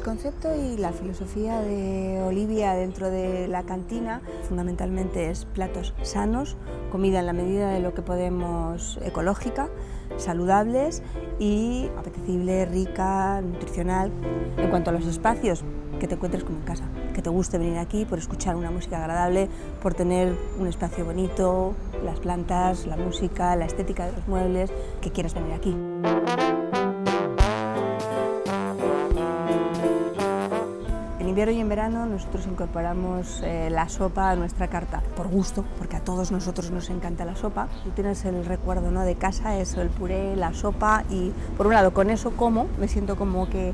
concepto y la filosofía de Olivia dentro de la cantina fundamentalmente es platos sanos, comida en la medida de lo que podemos ecológica, saludables y apetecible, rica, nutricional. En cuanto a los espacios, que te encuentres como en casa, que te guste venir aquí por escuchar una música agradable, por tener un espacio bonito, las plantas, la música, la estética de los muebles, que quieras venir aquí. Invierno y en verano nosotros incorporamos eh, la sopa a nuestra carta, por gusto, porque a todos nosotros nos encanta la sopa. Tú tienes el recuerdo ¿no? de casa, eso, el puré, la sopa y por un lado con eso como, me siento como que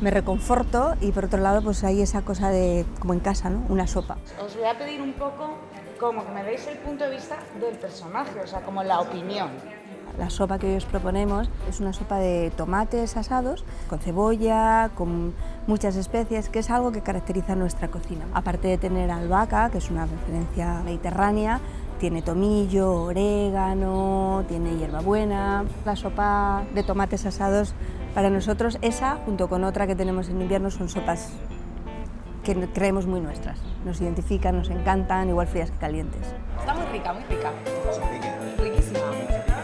me reconforto y por otro lado pues hay esa cosa de como en casa, ¿no? Una sopa. Os voy a pedir un poco como que me deis el punto de vista del personaje, o sea, como la opinión. La sopa que hoy os proponemos es una sopa de tomates asados, con cebolla, con muchas especies, que es algo que caracteriza nuestra cocina. Aparte de tener albahaca, que es una referencia mediterránea, tiene tomillo, orégano, tiene hierbabuena. La sopa de tomates asados, para nosotros, esa, junto con otra que tenemos en invierno, son sopas que creemos muy nuestras. Nos identifican, nos encantan, igual frías que calientes. Está muy rica, muy rica. Riquísima.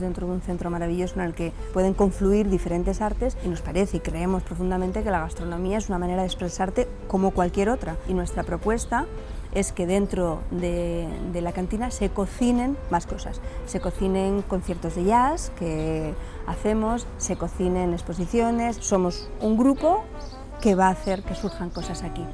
Dentro de un centro maravilloso en el que pueden confluir diferentes artes y nos parece y creemos profundamente que la gastronomía es una manera de expresarte como cualquier otra. Y nuestra propuesta es que dentro de, de, la cantina se cocinen más cosas. Se cocinen conciertos de jazz que hacemos, se cocinen exposiciones. Somos un grupo que va a hacer que surjan cosas aquí.